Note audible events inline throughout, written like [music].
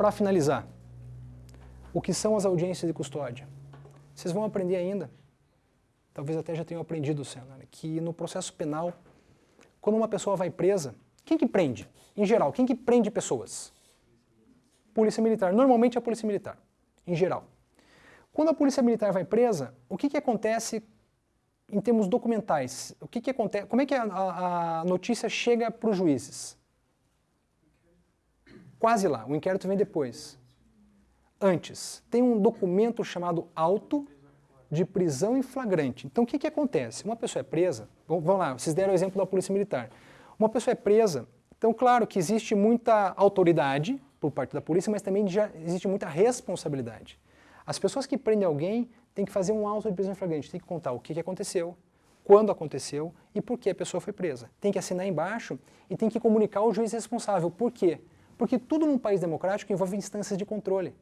Para finalizar, o que são as audiências de custódia? Vocês vão aprender ainda, talvez até já tenham aprendido, Senna, que no processo penal, quando uma pessoa vai presa, quem que prende? Em geral, quem que prende pessoas? Polícia Militar. Normalmente é a Polícia Militar, em geral. Quando a Polícia Militar vai presa, o que, que acontece em termos documentais? O que, que acontece? Como é que a, a notícia chega para os juízes? Quase lá, o inquérito vem depois. Antes, tem um documento chamado auto de prisão em flagrante. Então o que, que acontece? Uma pessoa é presa, vamos lá, vocês deram o exemplo da Polícia Militar. Uma pessoa é presa, então claro que existe muita autoridade por parte da polícia, mas também já existe muita responsabilidade. As pessoas que prendem alguém têm que fazer um auto de prisão em flagrante, tem que contar o que, que aconteceu, quando aconteceu e por que a pessoa foi presa. Tem que assinar embaixo e tem que comunicar ao juiz responsável. Por quê? Porque tudo num país democrático envolve instâncias de controle.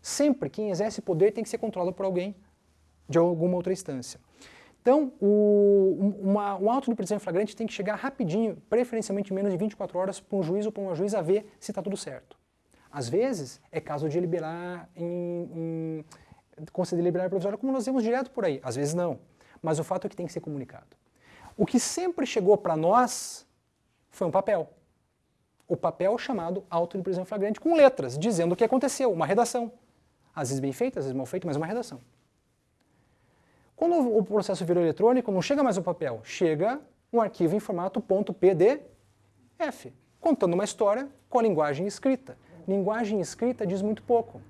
Sempre quem exerce poder tem que ser controlado por alguém de alguma outra instância. Então, o, uma, um auto de prisão em flagrante tem que chegar rapidinho, preferencialmente menos de 24 horas, para um juiz ou para uma juíza ver se está tudo certo. Às vezes, é caso de liberar em, em conceder liberdade provisória, como nós vemos direto por aí. Às vezes não. Mas o fato é que tem que ser comunicado. O que sempre chegou para nós foi um papel. O papel chamado auto de prisão flagrante, com letras, dizendo o que aconteceu, uma redação. Às vezes bem feita, às vezes mal feita, mas uma redação. Quando o processo virou eletrônico, não chega mais o papel, chega um arquivo em formato .pdf, contando uma história com a linguagem escrita linguagem escrita diz muito pouco.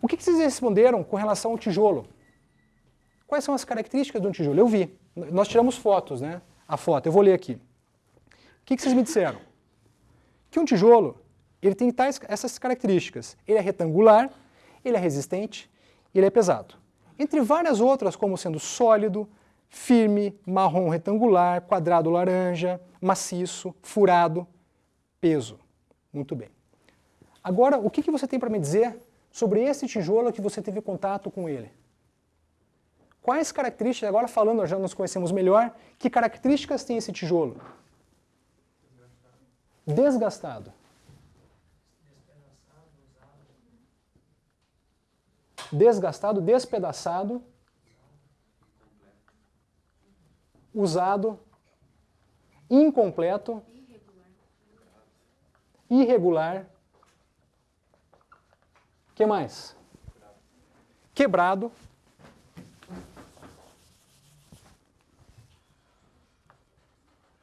O que, vocês responderam com relação ao tijolo? Quais são as características de um tijolo? Eu vi. Nós tiramos fotos, né? A foto, eu vou ler aqui. O que vocês me disseram? Que um tijolo, ele tem tais, essas características. Ele é retangular, ele é resistente, ele é pesado. Entre várias outras, como sendo sólido, firme, marrom retangular, quadrado laranja, maciço, furado, peso. Muito bem. Agora, o que, que você tem para me dizer sobre esse tijolo que você teve contato com ele? Quais características, agora falando, já nos conhecemos melhor, que características tem esse tijolo? Desgastado. Desgastado, despedaçado, usado, incompleto, irregular, que mais? Quebrado.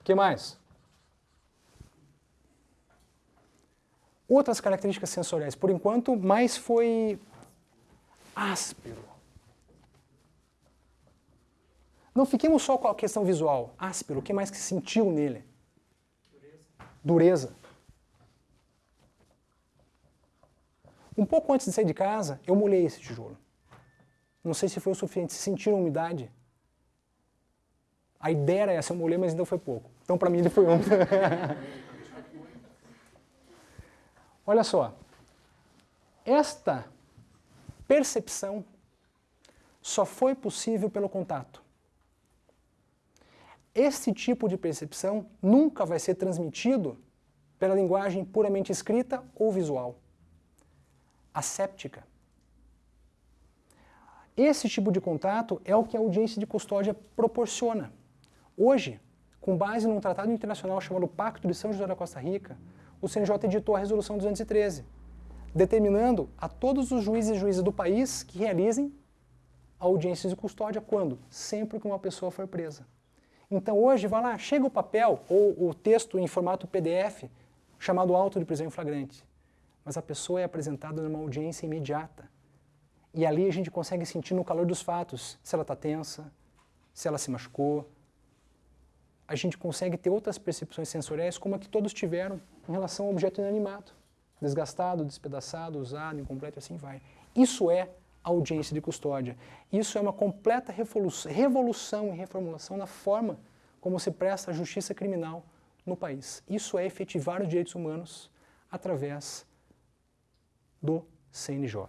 que mais? Outras características sensoriais. Por enquanto, mais foi áspero. Não fiquemos só com a questão visual. Áspero, o que mais que sentiu nele? Dureza. Dureza. Um pouco antes de sair de casa, eu molhei esse tijolo. Não sei se foi o suficiente, se sentiram umidade. A ideia era essa, eu molhei, mas ainda foi pouco. Então para mim ele foi ontem. [laughs] Olha só, esta percepção só foi possível pelo contato. Esse tipo de percepção nunca vai ser transmitido pela linguagem puramente escrita ou visual asséptica. Esse tipo de contato é o que a audiência de custódia proporciona. Hoje, com base num tratado internacional chamado Pacto de São José da Costa Rica, o CNJ editou a Resolução 213, determinando a todos os juízes e juízes do país que realizem audiências de custódia quando? Sempre que uma pessoa for presa. Então hoje, vai lá, chega o papel ou o texto em formato PDF chamado auto de prisão em flagrante mas a pessoa é apresentada numa audiência imediata. E ali a gente consegue sentir no calor dos fatos se ela está tensa, se ela se machucou. A gente consegue ter outras percepções sensoriais como a que todos tiveram em relação ao objeto inanimado. Desgastado, despedaçado, usado, incompleto assim vai. Isso é audiência de custódia. Isso é uma completa revolução e reformulação na forma como se presta a justiça criminal no país. Isso é efetivar os direitos humanos através do CNJ.